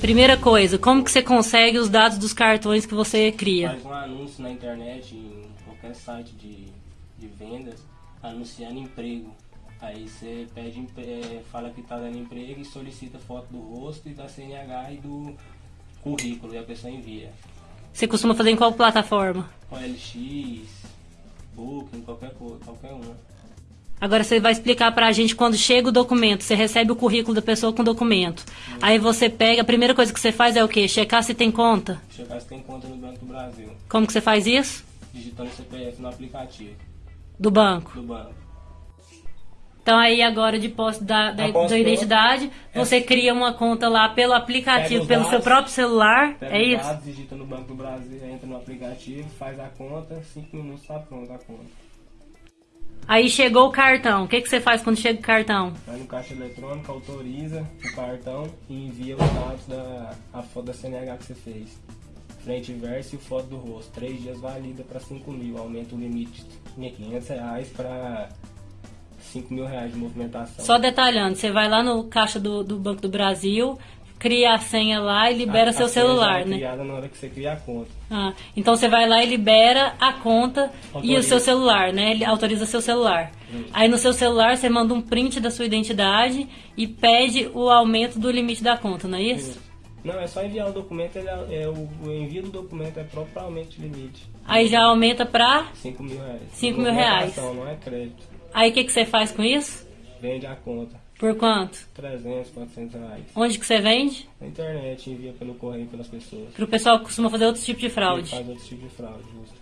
Primeira coisa, como que você consegue os dados dos cartões que você cria? Faz um anúncio na internet, em qualquer site de, de vendas, anunciando emprego. Aí você pede, eh, fala que está dando emprego e solicita foto do rosto e da CNH e do currículo e a pessoa envia. Você costuma fazer em qual plataforma? OLX, Booking, qualquer qualquer uma. Agora você vai explicar pra gente quando chega o documento, você recebe o currículo da pessoa com o documento. Aí você pega, a primeira coisa que você faz é o quê? Checar se tem conta. Checar se tem conta no Banco do Brasil, Como que você faz isso? digitando CPF no aplicativo Do banco. do banco. Então aí agora de posse da, da, A da identidade, você cria uma conta lá pelo aplicativo, pelo seu dados, próprio celular, Pega é isso? dados, digita no Banco do Brasil, entra no aplicativo, faz a conta, 5 minutos está pronta a conta. Aí chegou o cartão, o que, que você faz quando chega o cartão? Vai no caixa eletrônico, autoriza o cartão e envia os dados da a foto da CNH que você fez. Frente e verso e foto do rosto. Três dias valida para 5 mil. Aumenta o limite de 500 reais para 5 mil reais de movimentação. Só detalhando, você vai lá no caixa do, do Banco do Brasil, cria a senha lá e libera A- seu a já celular, é né? criada na hora que você cria a conta. Ah, então você vai lá e libera a conta e o Autoriza. seu celular, né? Ele autoriza seu celular. Isso. Aí no seu celular você manda um print da sua identidade e pede o aumento do limite da conta, não é isso? Não, é só enviar o documento, ele é, é o, o envio do documento é propriamente limite. Aí já aumenta pra. 5 mil reais. Cinco mil reais. Não é crédito. Aí o que, que você faz com isso? Vende a conta. Por quanto? 300, 400 reais. Onde que você vende? Na internet, envia pelo correio pelas pessoas. Pro pessoal que costuma fazer outros tipos de fraude. faz outro tipo de fraude, justo.